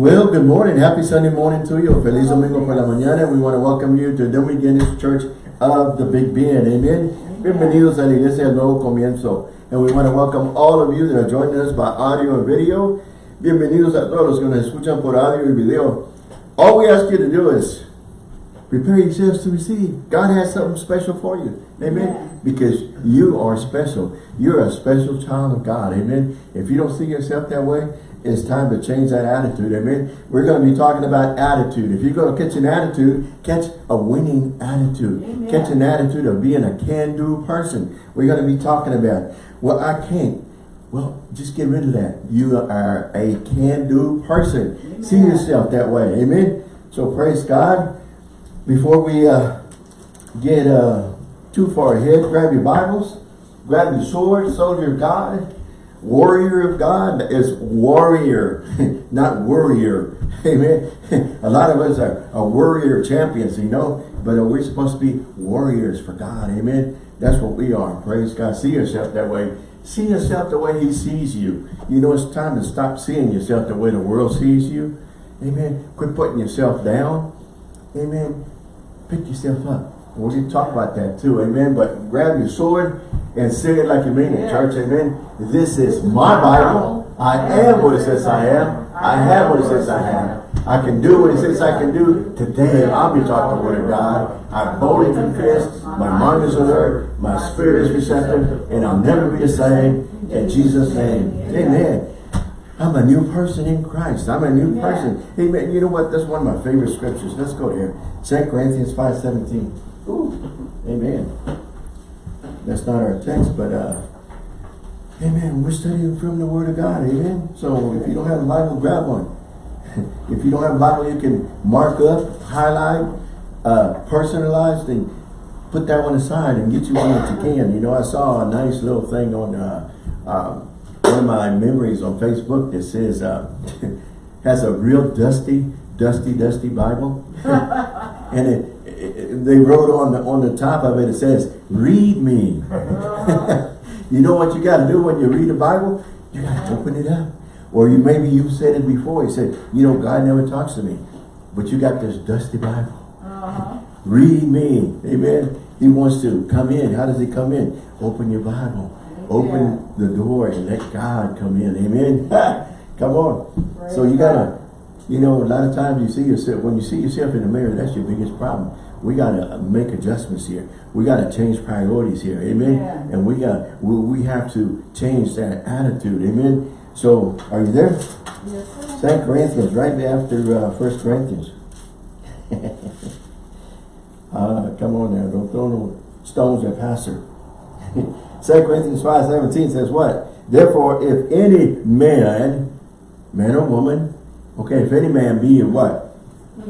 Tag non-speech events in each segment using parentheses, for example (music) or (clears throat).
Well, good morning. Happy Sunday morning to you. Feliz Domingo por la mañana. We want to welcome you to the Dominguez Church of the Big Bend. Amen. Bienvenidos a la Iglesia del Nuevo Comienzo. And we want to welcome all of you that are joining us by audio and video. Bienvenidos a todos los que nos escuchan por audio y video. All we ask you to do is prepare yourselves to receive. God has something special for you. Amen. Yeah. Because you are special. You're a special child of God. Amen. If you don't see yourself that way, it's time to change that attitude. Amen. We're going to be talking about attitude. If you're going to catch an attitude, catch a winning attitude. Amen. Catch an attitude of being a can-do person. We're going to be talking about, well, I can't. Well, just get rid of that. You are a can-do person. Amen. See yourself that way. Amen. So praise God. Before we uh, get uh, too far ahead, grab your Bibles, grab your sword, soldier of God, warrior of God is warrior, (laughs) not warrior. (laughs) Amen. (laughs) A lot of us are, are warrior champions, you know, but we're supposed to be warriors for God. Amen. That's what we are. Praise God. See yourself that way. See yourself the way he sees you. You know, it's time to stop seeing yourself the way the world sees you. Amen. Quit putting yourself down. Amen. Pick yourself up. We're going to talk about that too. Amen. But grab your sword and say it like you mean it, church. Amen. This is my Bible. I am what it says I am. I have what it says I have. I can do what it says I can do. Today I'll be taught the word of God. I boldly confess. My mind is alert. My spirit is receptive. And I'll never be the same. In Jesus' name. Amen. I'm a new person in Christ. I'm a new person. Amen. You know what? That's one of my favorite scriptures. Let's go here. 2 Corinthians 5.17. Ooh. Amen. That's not our text, but uh, Amen. We're studying from the Word of God. Amen. So if you don't have a Bible, grab one. (laughs) if you don't have a Bible, you can mark up, highlight, uh, personalize, and put that one aside and get you one that you can. You know, I saw a nice little thing on uh, uh, one of my memories on Facebook that says, uh, (laughs) has a real dusty, dusty, dusty Bible. (laughs) and it, it, they wrote on the, on the top of it, it says, read me. (laughs) you know what you got to do when you read the Bible? You got to open it up. Or you maybe you've said it before. You said, you know, God never talks to me. But you got this dusty Bible. Uh-huh. Read me. Amen. He wants to come in. How does he come in? Open your Bible. Open the door and let God come in. Amen. (laughs) come on. Praise so you gotta, you know, a lot of times you see yourself, when you see yourself in the mirror, that's your biggest problem. We gotta make adjustments here. We gotta change priorities here. Amen. Yeah. And we got, we, we have to change that attitude. Amen. So, are you there? Yes, sir. Second Corinthians, right after uh, First Corinthians. uh, (laughs) come on now, don't throw no stones at pastor. (laughs) Second Corinthians 5, 17 says what? Therefore, if any man, man or woman, okay, if any man be in what?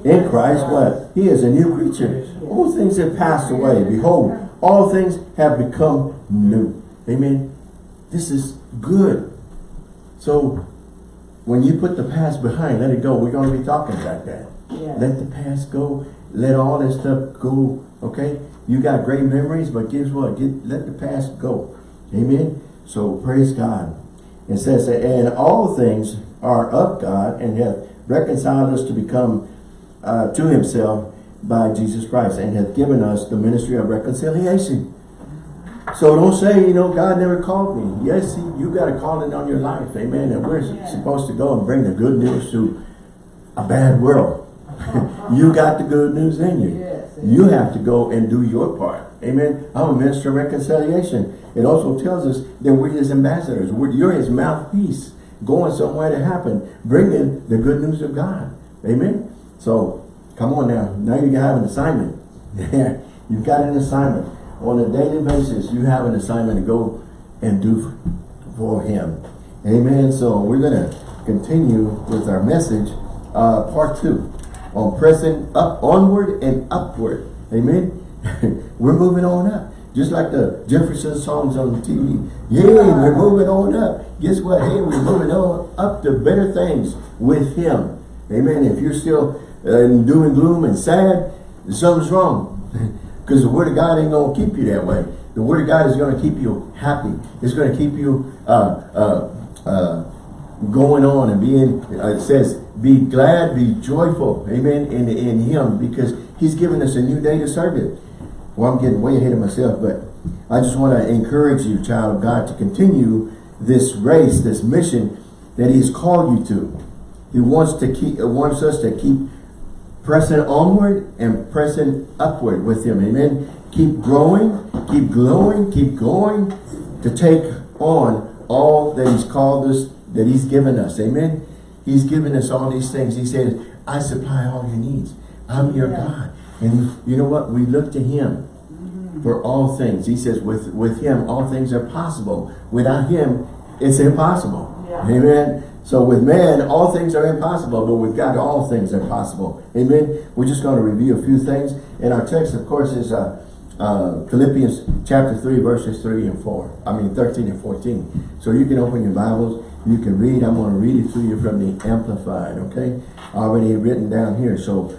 In Christ, what? He is a new creature. All things have passed away. Behold, all things have become new. Amen. This is good. So, when you put the past behind, let it go. We're going to be talking about that. Yeah. Let the past go. Let all that stuff go. Okay? You got great memories, but guess what? Get, let the past go. Amen? So praise God. It says that, and all things are of God and hath reconciled us to become uh, to himself by Jesus Christ and hath given us the ministry of reconciliation. So don't say, you know, God never called me. Yes, he, you got a calling on your life. Amen. And we're Yeah. supposed to go and bring the good news to a bad world. (laughs) you got the good news in you. Yes. You have to go and do your part. Amen. I'm a minister of reconciliation. It also tells us that we're his ambassadors. We're, you're his mouthpiece going somewhere to happen, bringing the good news of God. Amen. So come on now. Now you have an assignment. (laughs) You've got an assignment. On a daily basis, you have an assignment to go and do for him. Amen. So we're going to continue with our message, uh, part two, on pressing up, onward and upward. Amen. (laughs) we're moving on up. Just like the Jeffersons song on the TV. Yeah, we're moving on up. Guess what? Hey, we're moving on up to better things with him. Amen. If you're still in doom and gloom and sad, something's wrong. (laughs) Because the word of God ain't going to keep you that way. The word of God is going to keep you happy. It's going to keep you uh, uh, uh, going on and being, uh, it says, be glad, be joyful, amen, in, in him because he's given us a new day to serve it. Well, I'm getting way ahead of myself, but I just want to encourage you, child of God, to continue this race, this mission that he's called you to. He wants to keep, uh, wants us to keep pressing onward and pressing upward with him. Amen. Keep growing, keep glowing, keep going to take on all that he's called us, that he's given us. Amen. He's given us all these things. He said, I supply all your needs. I'm your yeah. God. And you know what? We look to him for all things. He says, with, with him, all things are possible. Without him, it's impossible. Yeah. Amen. So with man, all things are impossible, but with God, all things are possible. Amen. We're just going to review a few things. And our text, of course, is uh, uh, Philippians chapter 3, verses 3 and 4. I mean, 13 and 14. So you can open your Bibles. You can read. I'm going to read it to you from the Amplified, okay? Already written down here. So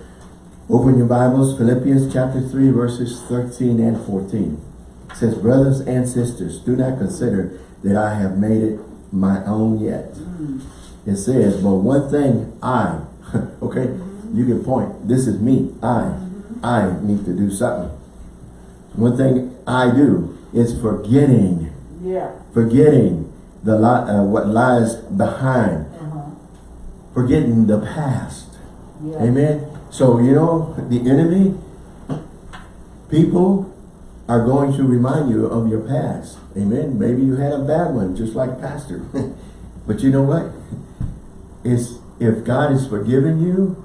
open your Bibles. Philippians chapter 3, verses 13 and 14. It says, Brothers and sisters, do not consider that I have made it my own yet. Mm. It says, but one thing I, (laughs) okay, mm -hmm. you can point, this is me, I, mm -hmm. I need to do something. One thing I do is forgetting, yeah. forgetting the uh, what lies behind, -huh. forgetting the past. Yeah. Amen. So, you know, the enemy, people are going to remind you of your past. Amen. Maybe you had a bad one, just like pastor. (laughs) but you know what? It's, if God has forgiven you,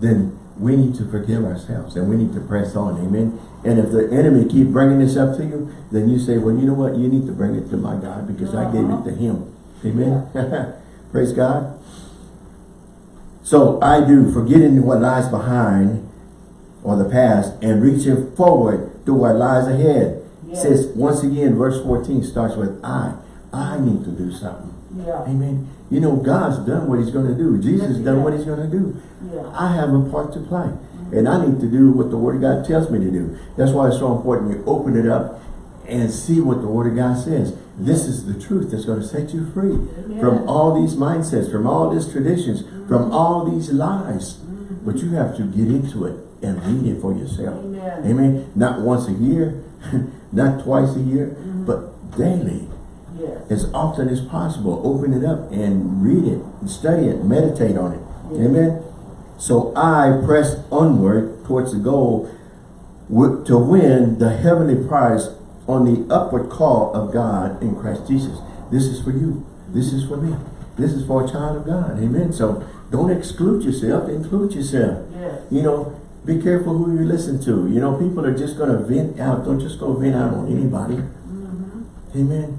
then we need to forgive ourselves and we need to press on. Amen. And if the enemy keep bringing this up to you, then you say, well, you know what? You need to bring it to my God because uh -huh. I gave it to him. Amen. Yeah. (laughs) Praise God. So I do, forgetting what lies behind or the past and reaching forward to what lies ahead. Yes. Says once again, verse 14 starts with I. I need to do something. Yeah. Amen. You know, God's done what he's going to do. Jesus yes, done what he's going to do. Yeah. I have a part to play. Mm -hmm. And I need to do what the Word of God tells me to do. That's why it's so important you open it up and see what the Word of God says. This is the truth that's going to set you free Amen. from all these mindsets, from all these traditions, mm -hmm. from all these lies. Mm -hmm. But you have to get into it and read it for yourself. Amen. Amen. Not once a year, (laughs) not twice a year, but daily. Yes. As often as possible, open it up and read it, and study it, meditate on it. Yes. Amen. So I press onward towards the goal to win the heavenly prize on the upward call of God in Christ Jesus. This is for you. This is for me. This is for a child of God. Amen. So don't exclude yourself. Include yourself. Yes. You know, be careful who you listen to. You know, people are just going to vent out. Don't just go vent out on anybody. Mm -hmm. Amen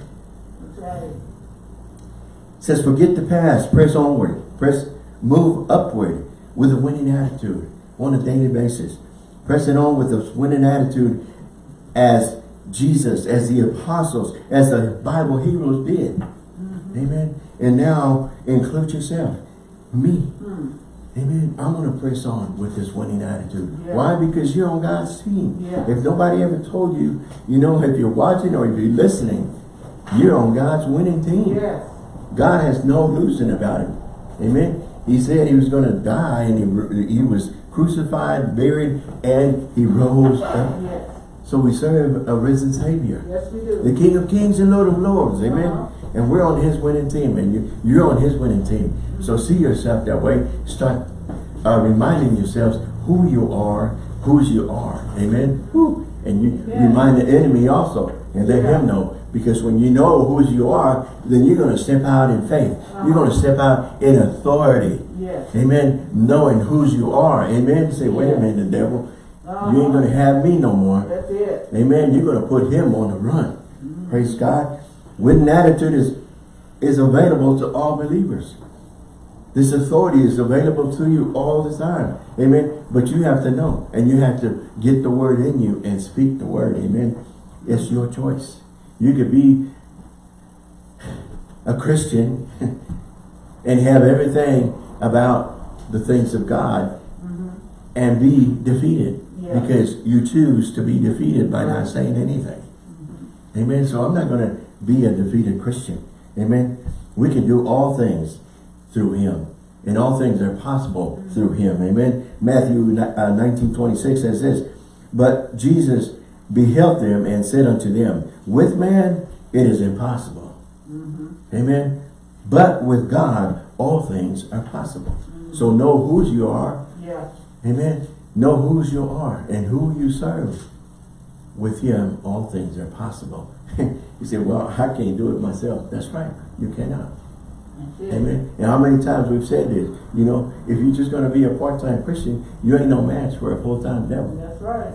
says, forget the past, press onward, press, move upward with a winning attitude on a daily basis. Pressing on with a winning attitude as Jesus, as the apostles, as the Bible heroes did. Mm -hmm. Amen. And now include yourself. Me. Mm. Amen. I'm going to press on with this winning attitude. Yeah. Why? Because you're on God's team. Yeah. If nobody ever told you, you know, if you're watching or if you're listening, you're on God's winning team. Yes. God has no losing about it. Amen. He said he was going to die and he, he was crucified, buried, and he rose up. Yes. So we serve a risen Savior. Yes, we do. The King of Kings and Lord of Lords. Amen. Uh -huh. And we're on his winning team and you, you're on his winning team. So see yourself that way. Start uh, reminding yourselves who you are, whose you are. Amen. Woo. And you yeah. remind the enemy also and let yeah. him know because when you know who you are, then you're going to step out in faith. Uh -huh. You're going to step out in authority. Yes. Amen. Knowing whose you are. Amen. Say, wait a minute, the devil. Uh -huh. You ain't going to have me no more. That's it. Amen. You're going to put him on the run. Mm -hmm. Praise God. Winning attitude is, is available to all believers. This authority is available to you all the time. Amen. But you have to know. And you have to get the word in you and speak the word. Amen. It's your choice. You could be a Christian (laughs) and have everything about the things of God mm -hmm. and be defeated yeah. because you choose to be defeated by not saying anything. Mm -hmm. Amen. So I'm not going to be a defeated Christian. Amen. We can do all things through him. And all things are possible through him. Amen. Matthew uh, 19, 26 says this, But Jesus beheld them and said unto them, With man it is impossible. Mm -hmm. Amen. But with God all things are possible. Mm -hmm. So know whose you are. Yeah. Amen. Know whose you are and who you serve. With him all things are possible. (laughs) you say, well, I can't do it myself. That's right. You cannot. Amen. And how many times we've said this, you know, if you're just going to be a part-time Christian, you ain't no match for a full-time devil. That's right.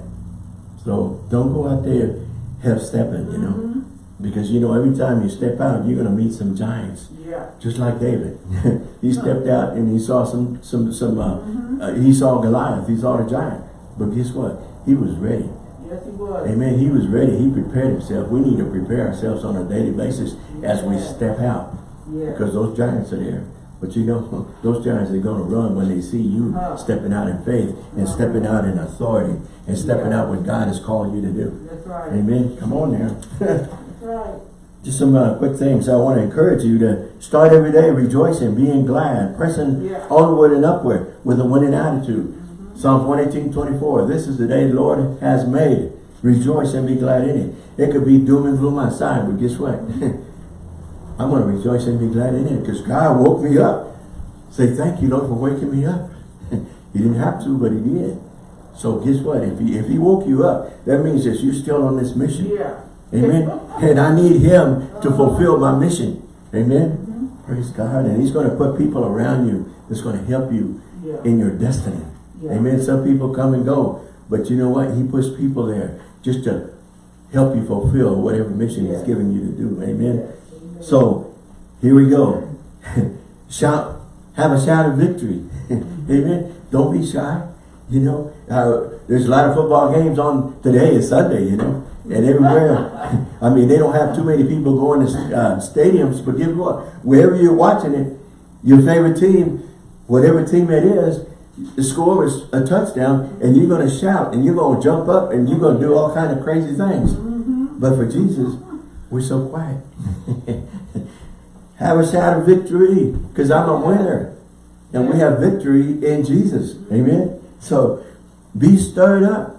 So don't go out there half-stepping, you know. Mm -hmm. Because, you know, every time you step out, you're going to meet some giants. Yeah. Just like David. (laughs) he stepped out and he saw some, some, some, uh, mm -hmm. uh, he saw Goliath, he saw the giant. But guess what? He was ready. Yes, he was. Amen. He was ready. He prepared himself. We need to prepare ourselves on a daily basis as we step out. Yeah. Because those giants are there. But you know, (laughs) those giants are going to run when they see you uh, stepping out in faith and uh, stepping out in authority and stepping yeah. out what God has called you to do. That's right. Amen. Come on now. (laughs) Right. Just some uh, quick things. I want to encourage you to start every day rejoicing, being glad, pressing yeah. onward and upward with a winning attitude. Mm -hmm. Psalms 118, 24. This is the day the Lord has made. Rejoice and be glad in it. It could be doom and gloom outside, but guess what? (laughs) I'm going to rejoice and be glad in it because God woke me up. Say, thank you, Lord, for waking me up. (laughs) he didn't have to, but he did. So guess what? If he, if he woke you up, that means that you're still on this mission. Yeah. Amen. and I need him to fulfill my mission. Amen. Mm -hmm. Praise God. And he's going to put people around you that's going to help you yeah. in your destiny. Yeah. Amen. Some people come and go. But you know what? He puts people there just to help you fulfill whatever mission yeah. he's given you to do. Amen. So here we go. (laughs) shout, have a shout of victory. (laughs) Amen. Don't be shy. You know, uh, there's a lot of football games on today. It's Sunday, you know, and everywhere. I mean, they don't have too many people going to uh, stadiums, but guess what? Wherever you're watching it, your favorite team, whatever team it is, the score is a touchdown, and you're going to shout, and you're going to jump up, and you're going to do all kind of crazy things. Mm -hmm. But for Jesus, we're so quiet. (laughs) have a shout of victory because I'm a winner. And we have victory in Jesus. Amen. So be stirred up.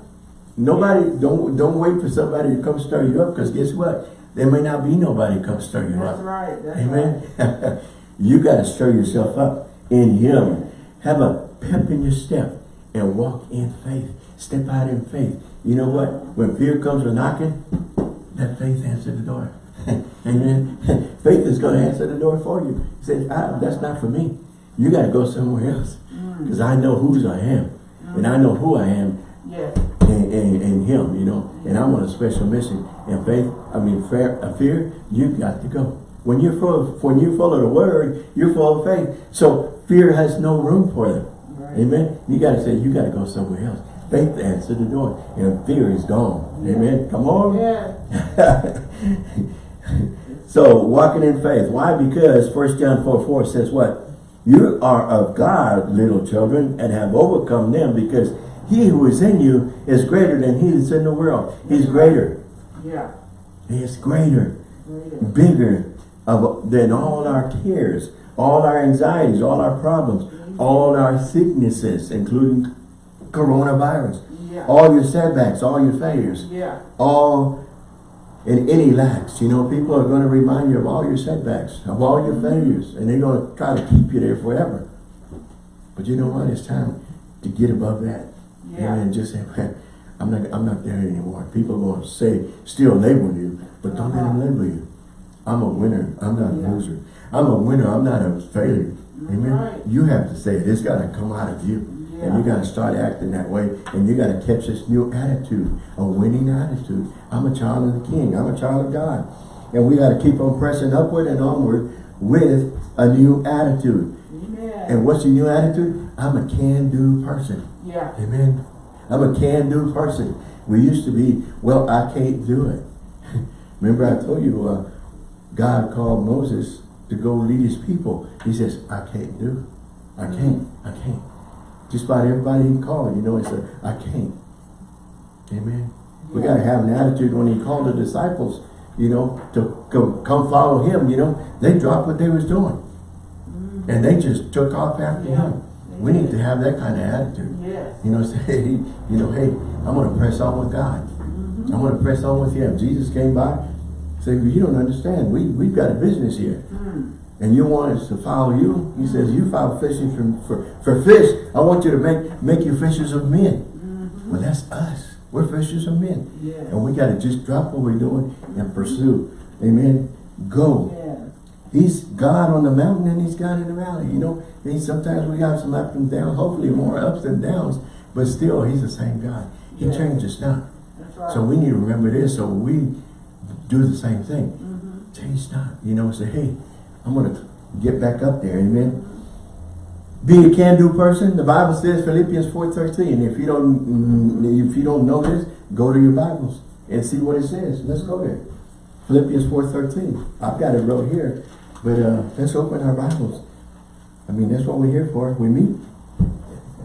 Nobody, don't don't wait for somebody to come stir you up because guess what? There may not be nobody to come stir you That's up. Right. That's Amen. Right. Amen. (laughs) you got to stir yourself up in Him. Have a pep in your step and walk in faith. Step out in faith. You know what? When fear comes a knocking, let faith answer the door. (laughs) Amen. (laughs) faith is going to answer the door for you. He said, ah, that's not for me. You got to go somewhere else. Because mm. I know whose I am. Mm. And I know who I am yes. In, in, in him, you know. And I'm on a special mission. And faith, I mean, fear, a fear, you got to go. When you're full of, when you're full of the word, you're full of faith. So fear has no room for them. Right. Amen. You got to say, you got to go somewhere else. Faith answered the door. And fear is gone. Yeah. Amen. Come on. Yeah. (laughs) so walking in faith. Why? Because 1 John 4, 4 says what? You are of God, little children, and have overcome them because he who is in you is greater than he that's in the world. He's greater. Yeah. He is greater, greater. bigger of, than all our cares, all our anxieties, all our problems, mm-hmm. all our sicknesses, including coronavirus, yeah. all your setbacks, all your failures, yeah. all in any lacks. You know, people are going to remind you of all your setbacks, of all your mm-hmm. failures, and they're going to try to keep you there forever. But you know what? It's time to get above that. Yeah. And just say, man, I'm not, I'm not there anymore. People are going to say, still label you, but don't uh -huh. let them uh-huh. label you. I'm a winner. I'm not yeah. a loser. I'm a winner. I'm not a failure. Amen. Right. You have to say it. It's got to come out of you. Yeah. And you got to start acting that way. And you got to catch this new attitude, a winning attitude. I'm a child of the King. I'm a child of God. And we got to keep on pressing upward and onward with a new attitude. Amen. And what's your new attitude? I'm a can-do person. Yeah. Amen. I'm a can-do person. We used to be, well, I can't do it. (laughs) Remember I told you, uh, God called Moses to go lead his people. He says, I can't do it. I can't. I can't. Just about everybody he called, you know, he said, I can't. Amen. Yeah. We got to have an attitude when he called the disciples you know, to go, come follow him, you know, they dropped what they was doing. And they just took off after Yeah. him. We need to have that kind of attitude. Yes. You know, (laughs) say, you know, hey, I'm going to press on with God. I'm going to press on with him. Jesus came by, said, you don't understand. We, we've got a business here. Mm. And you want us to follow you? He says, you follow fishing for, for, for fish. I want you to make, make you fishers of men. Well, that's us. We're fishers of men. Yeah. And we got to just drop what we're doing and pursue. Amen. Go. Yeah. He's God on the mountain and he's God in the valley. You know, and sometimes we got some ups and downs, hopefully more ups than downs, but still he's the same God. He Yeah. changes not. Right. So we need to remember this so we do the same thing. Mhm. Change not. You know, say, hey, I'm going to get back up there. Amen. Be a can-do person. The Bible says Philippians 4.13. If you don't mm, if you don't know this, go to your Bibles and see what it says. Let's go there. Philippians 4.13. I've got it wrote here. But uh, let's open our Bibles. I mean, that's what we're here for. We meet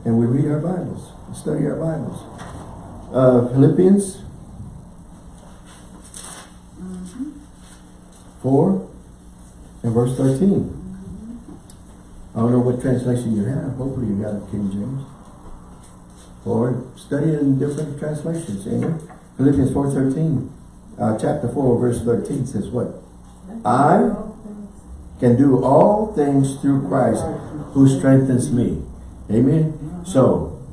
and we read our Bibles. Study our Bibles. Uh, Philippians 4 and verse 13. I don't know what translation you have. Hopefully you got a King James. Or study it in different translations. Amen. Philippians 4.13. Uh, chapter 4 verse 13 says what? I can do all things through Christ who strengthens me. Amen. So,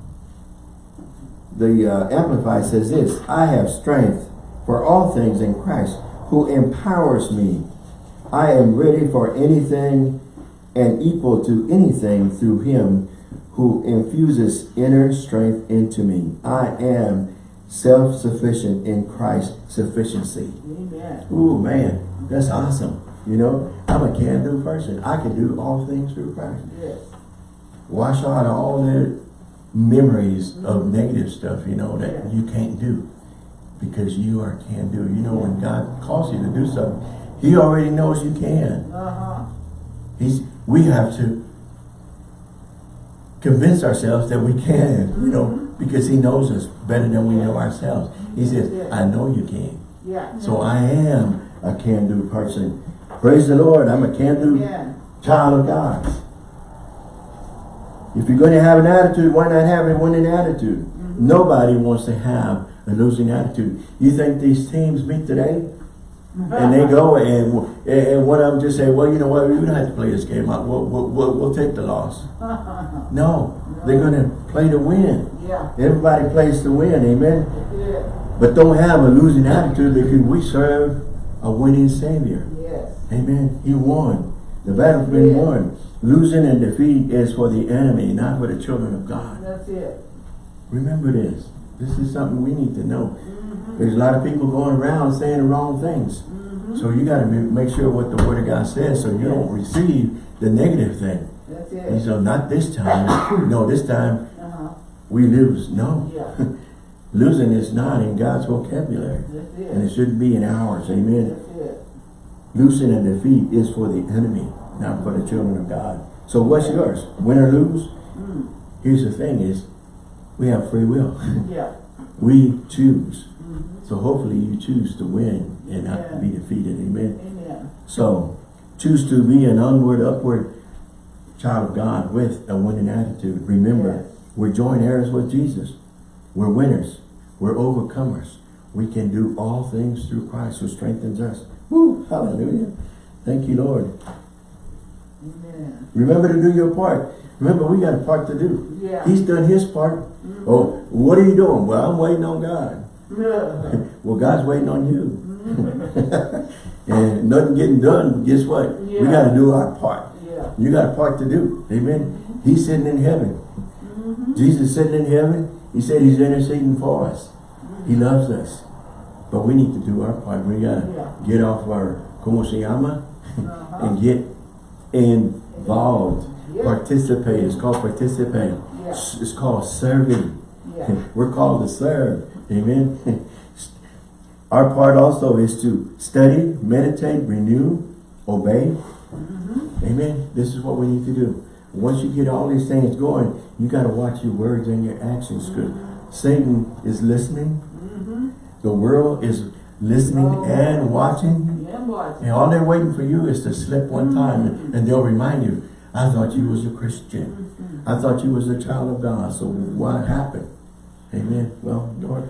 the uh, Amplified says this, I have strength for all things in Christ who empowers me. I am ready for anything and equal to anything through him who infuses inner strength into me. I am self-sufficient in Christ's sufficiency. Amen. Ooh, man, that's awesome. You know, I'm a can-do person. I can do all things through Christ. Yes. Wash out all the memories of negative stuff, you know, that Yeah. you can't do. Because you are can-do. You know, when God calls you to do something, He already knows you can. Uh-huh. He's, we have to convince ourselves that we can, you know, because He knows us better than we know ourselves. He says. I know you can. Yeah. So I am a can-do person. Praise the Lord. I'm a can-do Amen. child of God. If you're going to have an attitude, why not have a winning attitude? Mm-hmm. Nobody wants to have a losing attitude. You think these teams meet today? And they go (laughs) and, and one of them just say, well, you know what, we don't have to play this game out. We'll, we'll, we'll, we'll take the loss. (laughs) No, they're going to play to win. Yeah. Everybody plays to win, amen? Yeah. But don't have a losing attitude because we serve a winning Savior. Yes. Amen. He won. The battle's been Yeah. won. Losing and defeat is for the enemy, not for the children of God. That's it. Remember this. This is something we need to know. There's a lot of people going around saying the wrong things. So you got to make sure what the Word of God says so you don't receive the negative thing. That's it. And so not this time. (coughs) no, this time Uh-huh. we lose. No. Yeah. (laughs) Losing is not in God's vocabulary. That's And it. it shouldn't be in ours. Amen. Losing and defeat is for the enemy, not for the children of God. So what's yours? Win or lose? Mm. Here's the thing is, we have free will. (laughs) Yeah. we choose. Mhm. So hopefully you choose to win and not to be defeated. Amen. Amen. So choose to be an onward, upward child of God with a winning attitude. Remember, Yes. we're joint heirs with Jesus. We're winners. We're overcomers. We can do all things through Christ who strengthens us. Woo! Hallelujah. Thank you, Lord. Amen. Remember to do your part. Remember, we got a part to do. Yeah. He's done his part. Mm-hmm. Oh, what are you doing? Well, I'm waiting on God. Yeah. (laughs) Well, God's waiting on you. Mm-hmm. (laughs) and nothing getting done, guess what? Yeah. We got to do our part. Yeah. You got a part to do. Amen. Mm-hmm. He's sitting in heaven. Mhm. Jesus sitting in heaven. He said he's interceding for us. He loves us. But we need to do our part. We got to Yeah. get off our como se llama Uh-huh. and get involved. Yeah. Participate. It's called participate. Yeah. It's called serving. Yeah. (laughs) We're called to serve. Amen. (laughs) Our part also is to study, meditate, renew, obey. Mm-hmm. Amen. This is what we need to do. Once you get all these things going, you got to watch your words and your actions. Because Satan is listening. Mm-hmm. The world is listening Oh. and watching. Yeah. And all they're waiting for you is to slip one time and, and they'll remind you, I thought you was a Christian. I thought you was a child of God. So what happened? Amen. Well, Lord,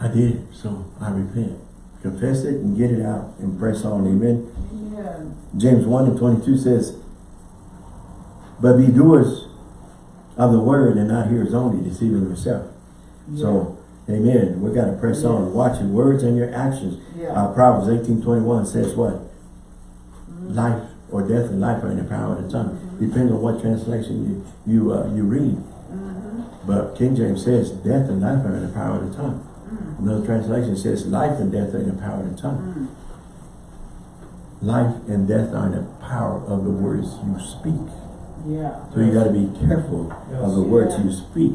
I did. So I repent. Confess it and get it out and press on. Amen. Yeah. James 1 and 22 says, But be doers of the word and not hearers only, deceiving yourself. So, amen. We've got to press on. Watch your words and your actions. Yeah. Uh, Proverbs 18, 21 says what? Mm-hmm. Life or death and life are in the power of the tongue. Mm-hmm. Depends on what translation you you uh, you read. Mm-hmm. But King James says death and life are in the power of the tongue. Mm. Another translation says life and death are in the power of the tongue. Mm. Life and death are in the power of the words you speak. Yeah. So you got to be careful of the words Yeah. you speak.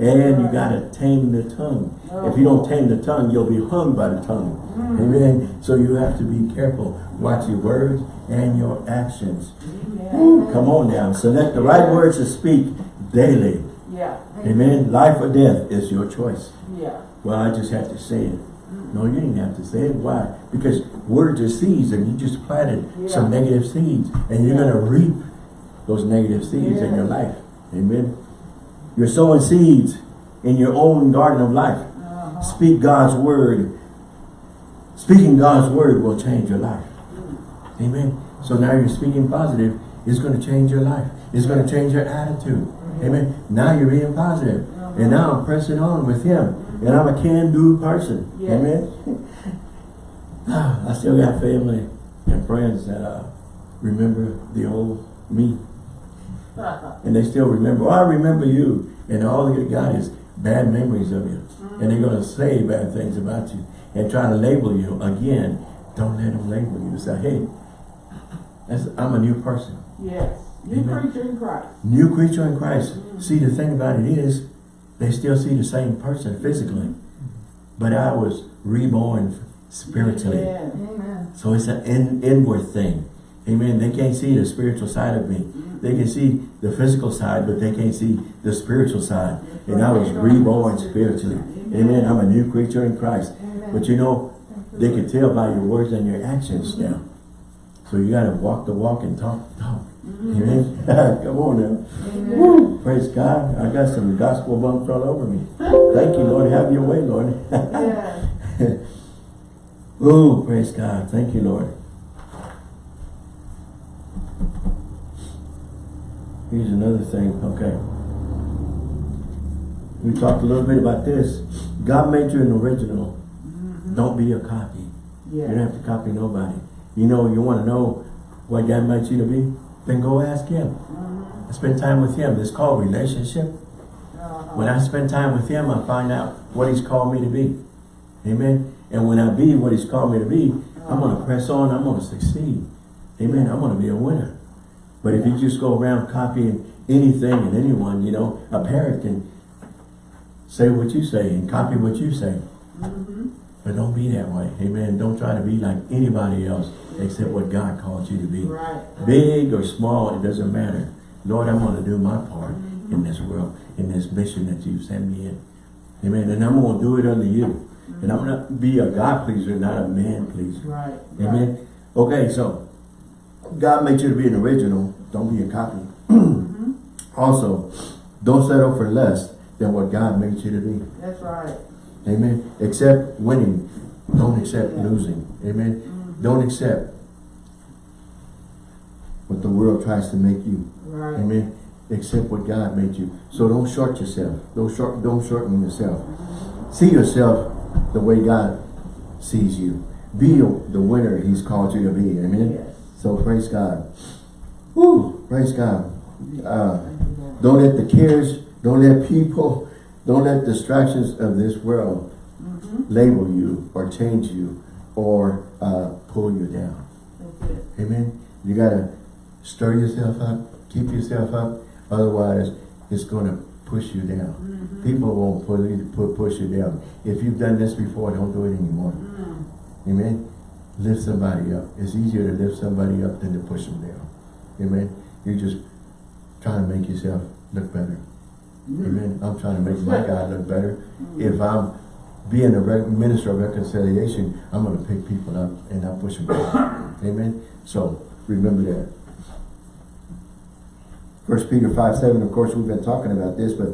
And you got to tame the tongue. If you don't tame the tongue, you'll be hung by the tongue. Mm. Amen. So you have to be careful. Watch your words and your actions. Amen. Come on now. Select the right words to speak daily. Yeah. Amen. Life or death is your choice. Yeah. Well, I just have to say it. No, you didn't have to say it. Why? Because words are seeds and you just planted some negative seeds. And you're Yeah. going to reap those negative seeds in your life. Amen. You're sowing seeds in your own garden of life. Uh-huh. Speak God's word. Speaking God's word will change your life. Amen. So now you're speaking positive. It's going to change your life. It's going to change your attitude. Amen. Now you're being positive. And now I'm pressing on with him. And I'm a can-do person. Yes. Amen. (sighs) I still got family and friends that uh, remember the old me. And they still remember, oh, I remember you. And all you got is bad memories of you. And they're going to say bad things about you and try to label you again. Don't let them label you. Say, hey, that's, I'm a new person. Yes. New Amen. creature in Christ. New creature in Christ. Mm-hmm. See, the thing about it is, they still see the same person physically. But I was reborn spiritually. Yes. Amen. So it's an in, inward thing. Amen. They can't see the spiritual side of me. They can see the physical side, but they can't see the spiritual side. And I was reborn spiritually. Amen. I'm a new creature in Christ. But you know, they can tell by your words and your actions now. So you got to walk the walk and talk the talk. Amen. (laughs) Come on now. Woo. Praise God. I got some gospel bumps all over me. Thank you, Lord. Have your way, Lord. (laughs) Yes. (laughs) Oh, praise God. Thank you, Lord. Here's another thing. Okay. We talked a little bit about this. God made you an original. Mm-hmm. Don't be a copy. You don't have to copy nobody. You know, you want to know what God made you to be? Then go ask Him. Mm-hmm. Spend time with Him. It's called relationship. Uh-huh. When I spend time with Him, I find out what He's called me to be. Amen. And when I be what He's called me to be, I'm going to uh-huh. press on. I'm going to succeed. Amen. I'm going to be a winner. But if you just go around copying anything and anyone, you know, a parrot can say what you say and copy what you say. Mm-hmm. But don't be that way. Amen. Don't try to be like anybody else except what God called you to be. Right. Big or small, it doesn't matter. Lord, I'm going to do my part in mm-hmm. this world, in this mission that you've sent me in. Amen. And I'm going to do it under you. And I'm mm-hmm. going to be a God pleaser, not a man pleaser. Right. Amen. Okay, so God made you to be an original. Don't be a copy. Mm-hmm. Also, don't settle for less than what God made you to be. That's right. Amen. Accept winning. Don't accept Yeah. losing. Amen. Mm-hmm. Don't accept what the world tries to make you. Right. Amen. Accept what God made you. So don't short yourself. Don't short. Don't shorten yourself. Mm-hmm. See yourself the way God sees you. Be the winner He's called you to be. Amen. Yes. So praise God. Woo! Praise God. Uh, Thank you, Lord. don't let the cares, don't let people, don't let distractions of this world label you or change you or uh, pull you down. Amen. You gotta stir yourself up, keep yourself up. Otherwise, it's gonna push you down. People won't pull you, push you down. If you've done this before, don't do it anymore. Amen. Lift somebody up. It's easier to lift somebody up than to push them down. Amen. You're just trying to make yourself look better. Mm-hmm. Amen. I'm trying to make my God look better. Mm-hmm. If I'm being a minister of reconciliation, I'm going to pick people up and not push them down. (coughs) Amen? So, remember that. First Peter 5, 7, of course, we've been talking about this, but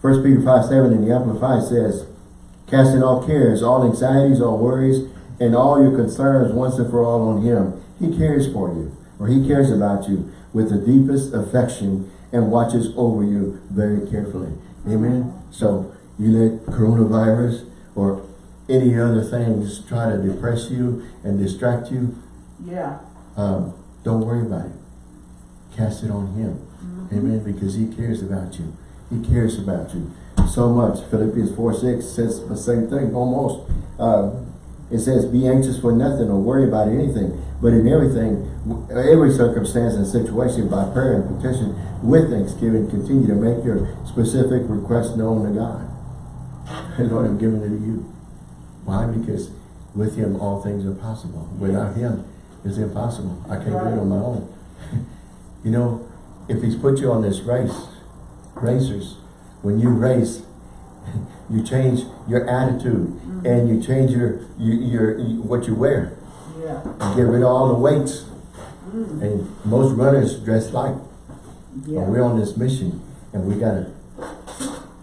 First Peter 5, 7 in the Amplified says, Casting all cares, all anxieties, all worries, and all your concerns once and for all on him. He cares for you, or he cares about you with the deepest affection and watches over you very carefully. Amen? So, you let coronavirus or any other things try to depress you and distract you, Yeah. um, don't worry about it. Cast it on him. Amen. Because he cares about you. He cares about you so much. Philippians 4, 6 says the same thing almost. Uh, it says, be anxious for nothing or worry about anything, but in everything, every circumstance and situation by prayer and petition with thanksgiving, continue to make your specific request known to God. (laughs) And Lord, I'm giving it to you. Why? Because with him all things are possible. Without him, it's impossible. I can't do it on my own. (laughs) you know, if he's put you on this race, racers, when you race, (laughs) you change your attitude mm. and you change your, your, your, what you wear. Yeah. You get rid of all the weights. Mm. And most runners dress like. Yeah. we're on this mission and we gotta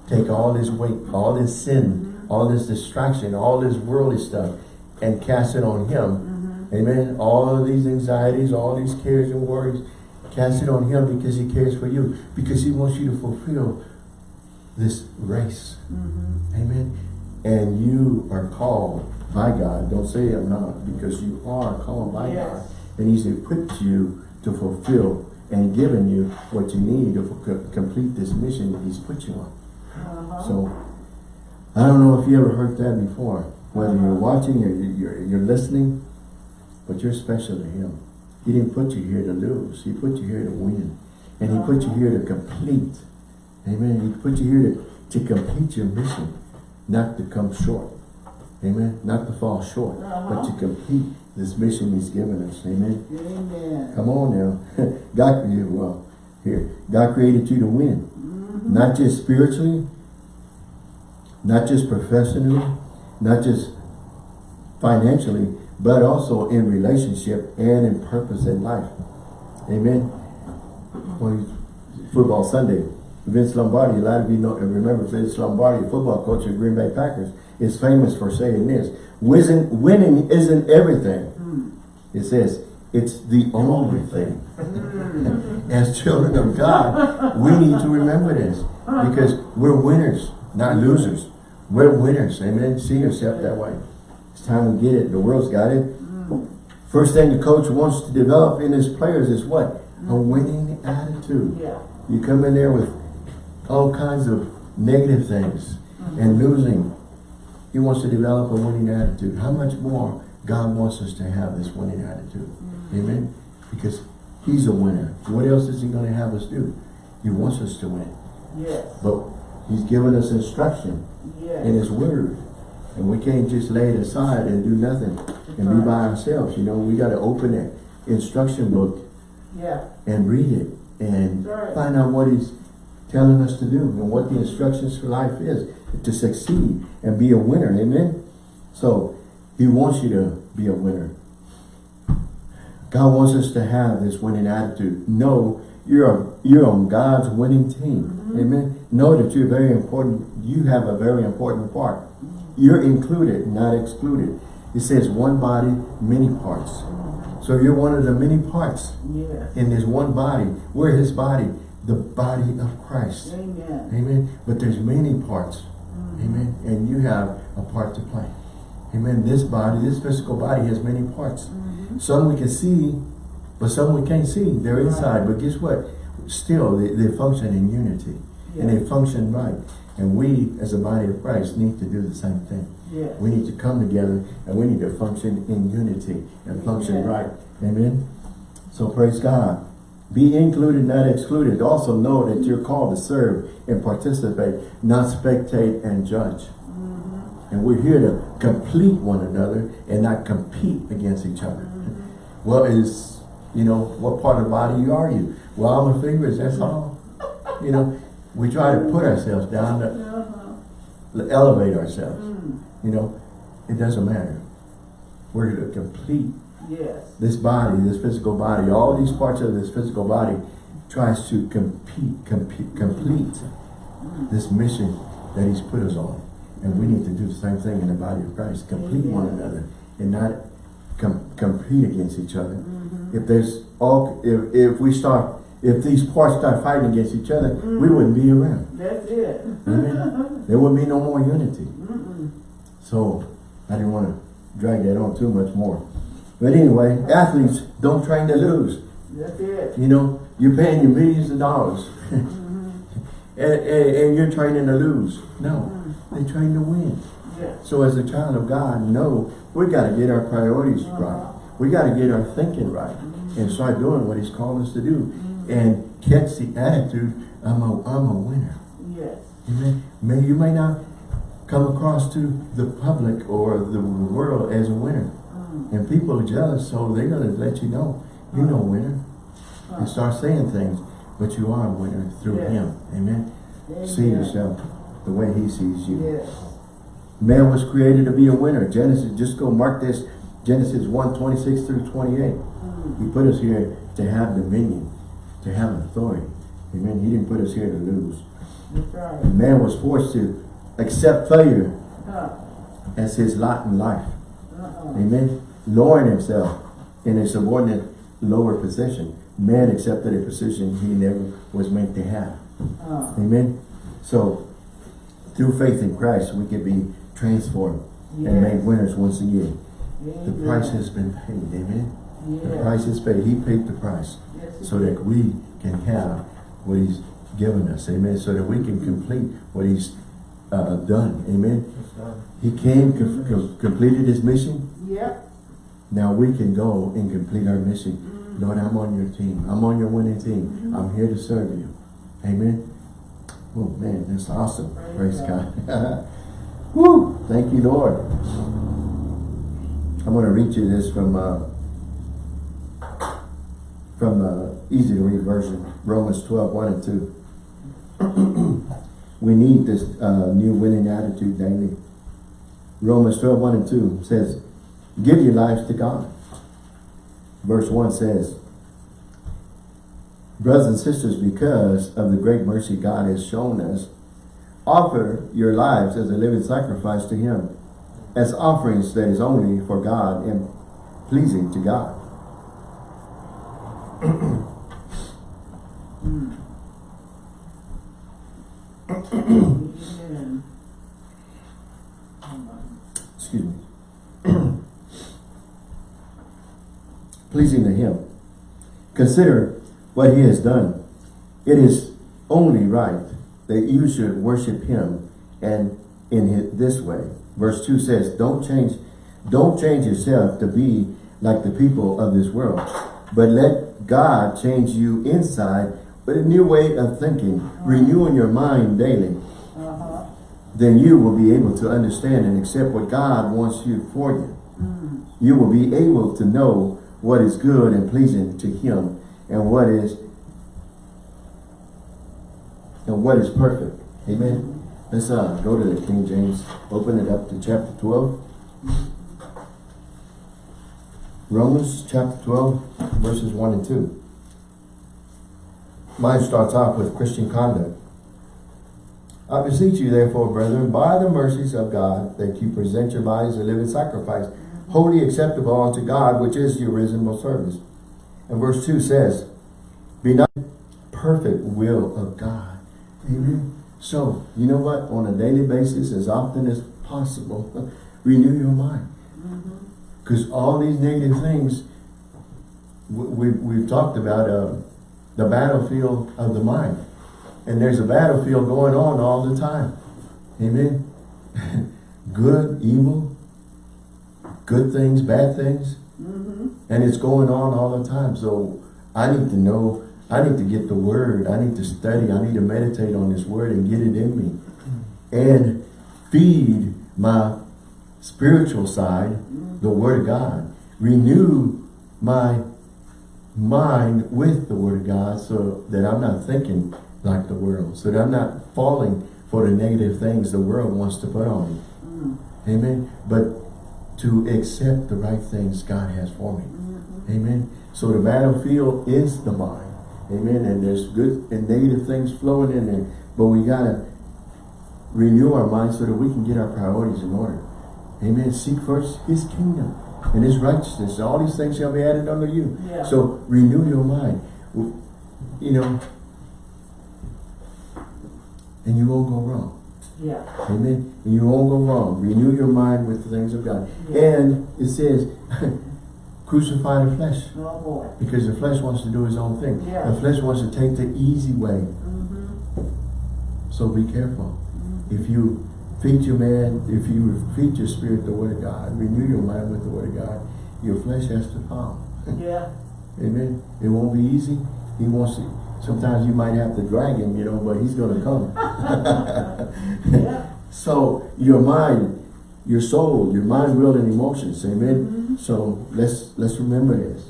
take all this weight, all this sin, mm-hmm. all this distraction, all this worldly stuff and cast it on him. Mm-hmm. Amen. All of these anxieties, all these cares and worries, cast it on him because he cares for you. Because he wants you to fulfill this race. Amen. And you are called by God. Don't say I'm not, because you are called by Yes. God. And he's equipped you to fulfill and given you what you need to complete this mission that he's put you on. Uh-huh. So, I don't know if you ever heard that before. Whether you're watching or you- you're, you're listening, but you're special to him. He didn't put you here to lose. He put you here to win. And he put you here to complete. Amen. He put you here to, to complete your mission, not to come short. Amen. Not to fall short, but to Uh-huh. complete this mission he's given us. Amen. Amen. Come on now. (laughs) God created, well, here, God created you to win. Not just spiritually, not just professionally, not just financially, but also in relationship and in purpose in life. Amen. Well, football Sunday, Vince Lombardi, a lot of you know, and remember Vince Lombardi, football coach of Green Bay Packers, is famous for saying this, winning, winning isn't everything. Hmm. It says, it's the only thing. Hmm. As children of God, we need to remember this because we're winners, not losers. We're winners. Amen. See yourself that way. It's time to get it. The world's got it. Hmm. First thing the coach wants to develop in his players is what? A winning attitude. Yeah. You come in there with all kinds of negative things mm-hmm. and losing. He wants to develop a winning attitude. How much more God wants us to have this winning attitude? Mm-hmm. Amen? Because he's a winner. What else is he going to have us do? He wants us to win. Yes. But he's given us instruction Yes. in his word. And we can't just lay it aside and do nothing and be by ourselves. You know, we got to open that instruction book Yeah. and read it and Right. find out what he's telling us to do and what the instructions for life is to succeed and be a winner. Amen. So he wants you to be a winner. God wants us to have this winning attitude. Know you're a, you're on God's winning team. Mm-hmm. Amen. Know that you're very important. You have a very important part. You're included, not excluded. It says one body, many parts. So you're one of the many parts Yes. in this one body. We're his body, the body of Christ. Amen. Amen. But there's many parts. Mm-hmm. Amen. And you have a part to play. Amen. This body, this physical body has many parts. Mm-hmm. Some we can see, but some we can't see. They're inside. But guess what? Still, they, they function in unity. And they function right. And we, as a body of Christ, need to do the same thing. Yes. We need to come together and we need to function in unity and function right. Amen. So praise God. Be included, not excluded. Also know that you're called to serve and participate, not spectate and judge. And we're here to complete one another and not compete against each other. Well, is, you know, what part of the body are you? Well, I'm a figurist, that's all. You know, we try to put ourselves down. To, Uh-huh. elevate ourselves. Mm. You know, it doesn't matter. We're here to complete Yes. this body, this physical body, all these parts of this physical body tries to compete, compete, complete this mission that he's put us on. And we need to do the same thing in the body of Christ, complete one another and not com compete against each other. Mm-hmm. If there's all, if, if we start, if these parts start fighting against each other, we Mhm. wouldn't be around. That's it. Amen. (laughs) There would be no more unity. Mm-mm. So I didn't want to drag that on too much more. But anyway, athletes don't train to lose. That's it. You know, you're paying your millions of dollars (laughs) Mm-hmm. and, and, and you're training to lose. No, Mm. they train to win. Yes. So as a child of God, no, we got to get our priorities Uh-huh. right. We got to get our thinking right and start doing what he's called us to do and catch the attitude, I'm a, I'm a winner. Yes. Amen. May, you may not come across to the public or the world as a winner. And people are jealous, so they're going to let you know, you're no winner. And start saying things, but you are a winner through Yes. him. Amen. See yourself the way he sees you. Yes. Man was created to be a winner. Genesis, just go mark this, Genesis 1, 26 through 28. Mm. He put us here to have dominion, to have authority. Amen. He didn't put us here to lose. That's right. Man was forced to accept failure Huh. as his lot in life. Uh-uh. Amen. Lowering himself in a subordinate lower position. Man accepted a position he never was meant to have. Uh. Amen. So through faith in Christ, we can be transformed and made winners once again. The price has been paid. Amen. The price is paid. He paid the price Yes, so that we can have what he's given us. Amen. So that we can complete what he's uh, done. Amen. He came, com completed his mission. Now we can go and complete our mission. Lord, I'm on your team. I'm on your winning team. I'm here to serve you. Amen. Oh man, that's awesome. Praise, Praise God. (laughs) Woo! Thank you, Lord. I'm going to read you this from uh, from the easy to read version, Romans 12, 1 and 2. (clears throat) we need this uh, new winning attitude daily. Romans 12, 1 and 2 says, Give your lives to God. Verse 1 says, Brothers and sisters, because of the great mercy God has shown us, offer your lives as a living sacrifice to Him, as offerings that is only for God and pleasing to God. Amen. (clears throat) Hmm. (clears throat) Excuse me. Pleasing to Him. Consider what He has done. It is only right that you should worship Him and in his, this way. Verse 2 says, Don't change, don't change yourself to be like the people of this world, but let God change you inside with a new way of thinking, renewing your mind daily. Uh-huh. Then you will be able to understand and accept what God wants you for you. Mm. You will be able to know what is good and pleasing to Him and what is and what is perfect. Amen. Let's uh, go to the King James. Open it up to chapter 12. Romans chapter 12, verses 1 and 2. Mine starts off with Christian conduct. I beseech you, therefore, brethren, by the mercies of God, that you present your bodies a living sacrifice, wholly acceptable unto God, which is your reasonable service. And verse 2 says, Be not perfect will of God. Amen. So, you know what? On a daily basis, as often as possible, (laughs) renew your mind. Because all these negative things, we, we, we've talked about uh, the battlefield of the mind. And there's a battlefield going on all the time. Amen. (laughs) Good, evil, good things, bad things. Mm-hmm. And it's going on all the time. So I need to know, I need to get the word. I need to study. I need to meditate on this word and get it in me. And feed my spiritual side, the word of God. Renew my mind with the word of God so that I'm not thinking like the world. So that I'm not falling for the negative things the world wants to put on me. Mm. Amen. But to accept the right things God has for me. Mm-hmm. Amen. So the battlefield is the mind. Amen. And there's good and negative things flowing in there. But we gotta renew our mind so that we can get our priorities in order. Amen. Seek first his kingdom and his righteousness. All these things shall be added unto you. Yeah. So renew your mind. You know, and you won't go wrong. Yeah. Amen. And you won't go wrong. Renew your mind with the things of God. Yeah. And it says, (laughs) crucify the flesh. Oh boy. Because the flesh wants to do his own thing. Yeah. The flesh wants to take the easy way. Mm-hmm. So be careful. If you feed your man, if you feed your spirit the word of God, renew your mind with the word of God, your flesh has to fall. Yeah. (laughs) Amen. It won't be easy. He wants to. Sometimes you might have to drag him, you know, but he's going to come. Yeah. (laughs) So your mind, your soul, your mind, will, and emotions. Amen. Mhm. So let's let's remember this.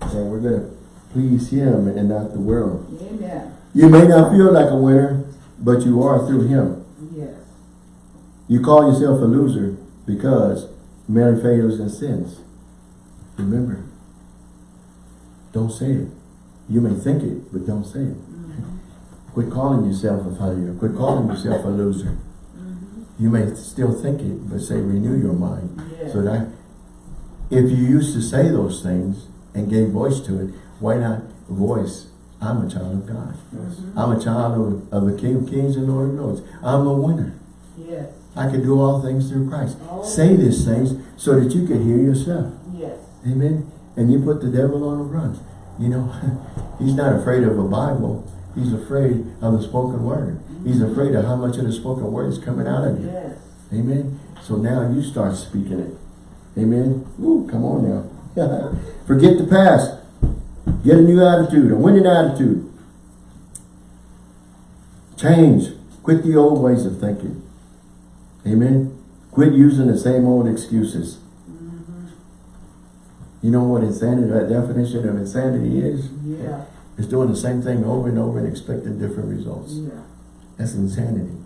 And we're going to please him and not the world. Amen. You may not feel like a winner, but you are through him. Yes. You call yourself a loser because many failures and sins. Remember. Don't say it. You may think it, but don't say it. Mm-hmm. Quit calling yourself a failure. Quit calling yourself a loser. Mm-hmm. You may still think it, but say renew your mind. Yes. So that if you used to say those things and gave voice to it, why not voice, I'm a child of God. Mhm. I'm a child of, of the King of Kings and Lord of Lords. I'm a winner. Yes. I can do all things through Christ. Say these things so that you can hear yourself. Yes. Amen. And you put the devil on the run. You know, (laughs) he's not afraid of a Bible. He's afraid of the spoken word. He's mm-hmm. afraid of how much of the spoken word is coming out of you. Yes. Amen. So now you start speaking it. Amen. Ooh, come on now. (laughs) Forget the past. Get a new attitude, a winning attitude. Change. Quit the old ways of thinking. Amen. Quit using the same old excuses. You know what insanity, that definition of insanity is? Yeah. It's doing the same thing over and over and expecting different results. Yeah. That's insanity.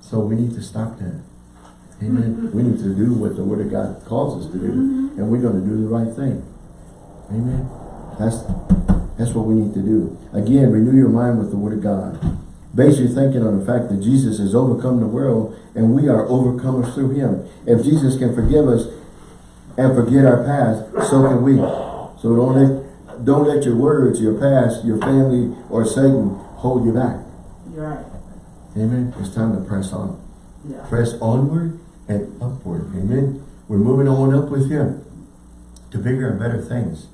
So we need to stop that. Amen. Mm-hmm. we need to do what the Word of God calls us to do. Mm-hmm. And we're going to do the right thing. Amen. That's, that's what we need to do. Again, renew your mind with the Word of God. Base your thinking on the fact that Jesus has overcome the world and we are overcomers through Him. If Jesus can forgive us and forget our past, so can we. So don't let, don't let your words, your past, your family, or Satan hold you back. You're right. Amen. It's time to press on. Yeah. Press onward and upward. Amen. We're moving on up with Him to bigger and better things.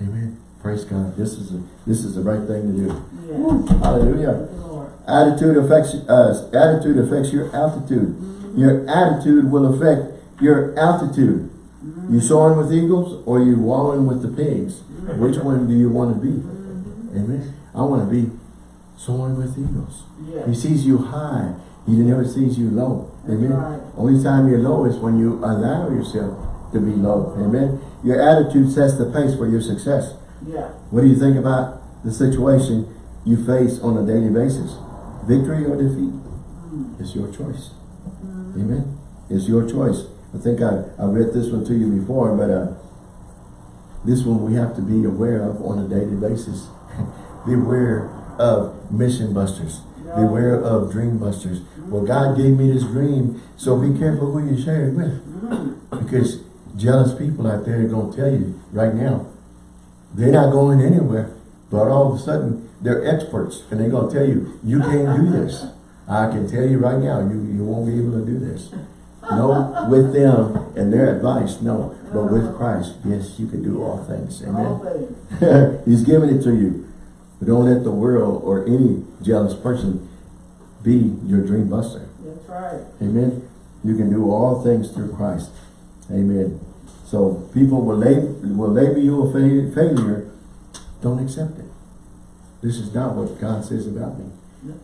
Amen. Praise God. This is a, this is the right thing to do. Yeah. Hallelujah. Attitude affects uh, attitude affects your altitude. Your attitude will affect your altitude. You soaring with eagles or you wallowing with the pigs? Which one do you want to be? Amen. I want to be soaring with eagles. Yeah. He sees you high. He never sees you low. Amen. right. Only time you're low is when you allow yourself to be low. Amen. Your attitude sets the pace for your success. Yeah. What do you think about the situation you face on a daily basis? Victory or defeat? Hmm. It's your choice. Amen. It's your choice. I think I, I read this one to you before, but uh, this one we have to be aware of on a daily basis. (laughs) Beware of mission busters. Yeah. Beware of dream busters. Well, God gave me this dream, so be careful who you share it with. Because jealous people out there are going to tell you right now, they're not going anywhere. But all of a sudden, they're experts, and they're going to tell you, you can't do this. (laughs) I can tell you right now, you, you won't be able to do this. No, with them and their advice, no. But with Christ, yes, you can do all things. All Amen. things. (laughs) He's giving it to you. But don't let the world or any jealous person be your dream buster. That's right. Amen. You can do all things through Christ. Amen. So people will label, will label you a fa failure. Don't accept it. This is not what God says about me.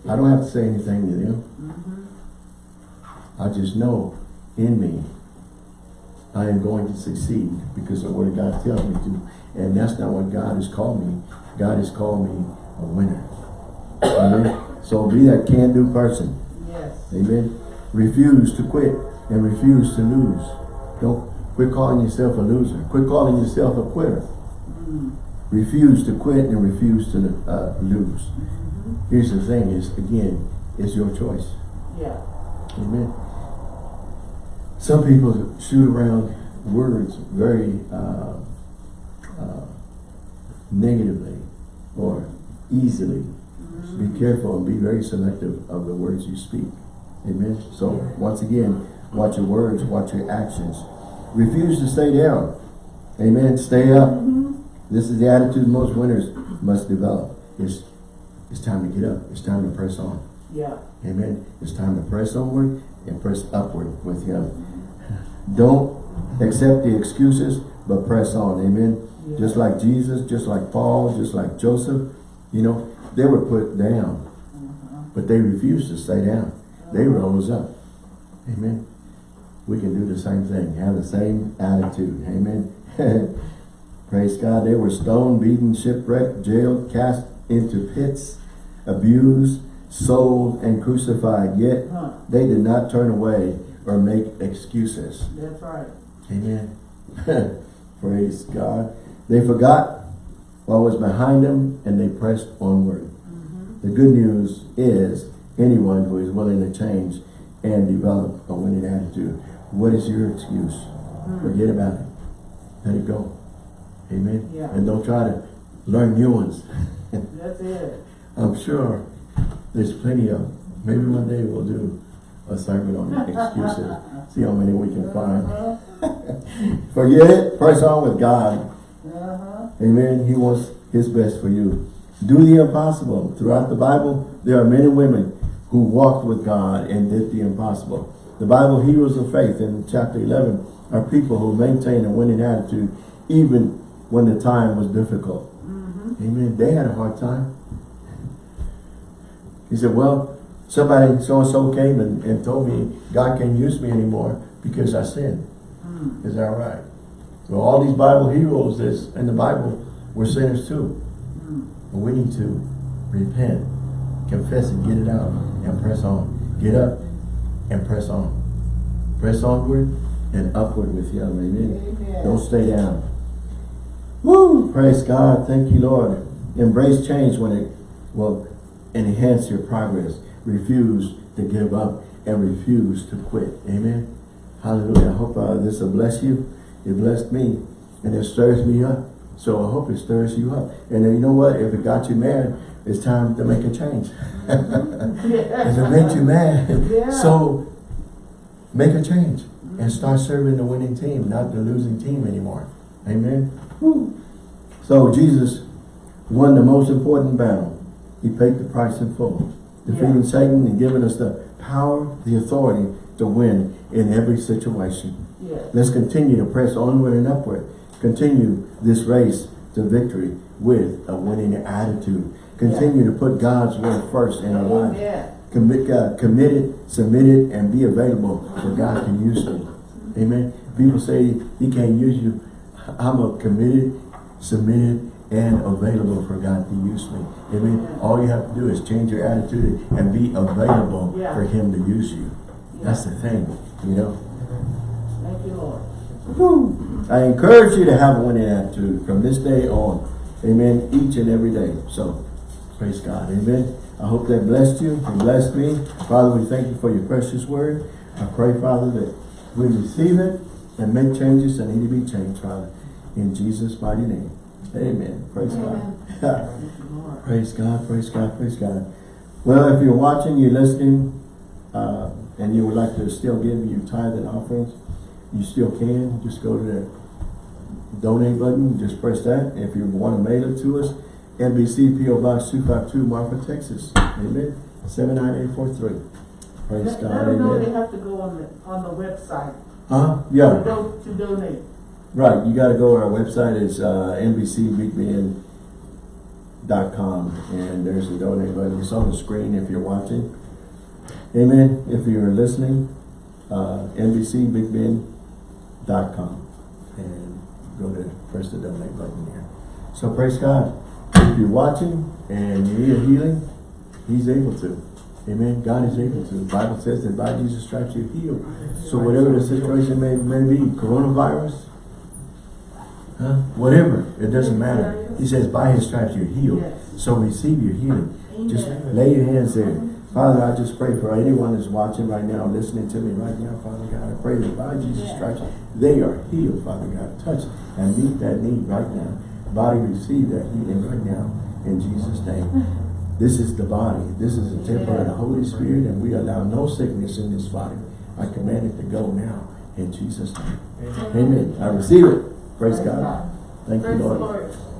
I don't have to say anything to them. Mm-hmm. I just know in me I am going to succeed because of what God tells me to. And that's not what God has called me. God has called me a winner. Amen. So be that can-do person. Yes. Amen. Refuse to quit and refuse to lose. Don't quit calling yourself a loser. Quit calling yourself a quitter. Mm. Refuse to quit and refuse to uh, lose. Here's the thing is, again, it's your choice. Yeah. Amen. Some people shoot around words very uh, uh, negatively or easily. Be careful and be very selective of the words you speak. Amen. So once again, watch your words, watch your actions. Refuse to stay down. Amen. Stay up. This is the attitude most winners must develop. It's, it's time to get up. It's time to press on. Yeah. Amen. It's time to press onward and press upward with Him. Don't accept the excuses, but press on. Amen. Yeah. Just like Jesus, just like Paul, just like Joseph, you know, they were put down, Uh-huh. but they refused to stay down. They rose up. Amen. We can do the same thing, have the same attitude. Amen. (laughs) Praise God. They were stoned, beaten, shipwrecked, jailed, cast into pits, abused, sold, and crucified. Yet Huh. they did not turn away or make excuses. That's right. Amen. (laughs) Praise God. They forgot what was behind them and they pressed onward. Mm-hmm. The good news is anyone who is willing to change and develop a winning attitude. What is your excuse? Forget about it. Let it go. Amen. Yeah. And don't try to learn new ones. That's it. (laughs) I'm sure there's plenty of them. Maybe one day we'll do a sermon on (laughs) excuses. See how many we can find. (laughs) Forget it. Press on with God. Uh-huh. Amen. He wants his best for you. Do the impossible. Throughout the Bible, there are men and women who walked with God and did the impossible. The Bible heroes of faith in chapter 11 are people who maintain a winning attitude even when the time was difficult. Mm-hmm. Amen. They had a hard time. He said, well, somebody so-and-so came and, and told me God can't use me anymore because I sinned. Mm. Is that right? Well, all these Bible heroes that's in the Bible were sinners too. Mm. But we need to repent, confess it, get it out, and press on. Get up and press on. Press onward and upward with Him. Amen. Amen. Don't stay down. Woo! Praise God. Thank you, Lord. Embrace change when it will enhance your progress. Refuse to give up and refuse to quit. Amen. Hallelujah. I hope uh, this will bless you. It blessed me and it stirs me up. So I hope it stirs you up. And then you know what? If it got you mad, it's time to make a change. (laughs) if it made you mad, Yeah. so make a change and start serving the winning team, not the losing team anymore. Amen. Woo. So Jesus won the most important battle. He paid the price in full, defeating Yeah. Satan and giving us the power, the authority to win in every situation. Yes. Let's continue to press onward and upward. Continue this race to victory with a winning attitude. Continue to put God's word first in our life. Amen. Commit, uh, committed, submitted, and be available for God to use you. Amen. People say he can't use you. I'm a committed, submitted, and available for God to use me. Amen. All you have to do is change your attitude and be available Yeah. for him to use you. That's the thing, you know. Thank you, Lord. I encourage you to have a winning attitude from this day on. Amen. Each and every day. So, praise God. Amen. I hope that blessed you and blessed me. Father, we thank you for your precious word. I pray, Father, that we receive it and make changes that need to be changed, Father. In Jesus' mighty name. Amen. Praise God. You, Lord. (laughs) Praise God, praise God, praise God. Well, if you're watching, you're listening, uh, and you would like to still give your tithe and offerings, you still can. Just go to the donate button, just press that. If you want to mail it to us, NBC PO Box 252, Marfa, Texas. Amen. 79843. Praise Let, God, let them know they have to go on the, on the website Huh? to, Yeah, do, to donate. Right. You got to go. To our website is uh, NBCBigBend.com, and there's a donate button. It's on the screen if you're watching. Amen. If you're listening, uh, NBCBigBend.com, and go to press the donate button there. So praise God. If you're watching and you need a healing, He's able to. Amen. God is able to. The Bible says that by Jesus' stripes you're healed. So whatever the situation may, may be, coronavirus, huh? whatever, it doesn't matter. He says by his stripes you're healed. Yes. So receive your healing. Just lay your hands there. Mm-hmm. Father, I just pray for anyone that's watching right now, listening to me right now, Father God. I pray that by Jesus' stripes, they are healed, Father God. Touch and meet that need right now. Body receive that healing right now in Jesus' name. (laughs) This is the body. This is the temple of the Holy Spirit, and we allow no sickness in this body. I command it to go now in Jesus' name. Amen. I receive it. Praise God. Thank you, Praise the Lord. Lord.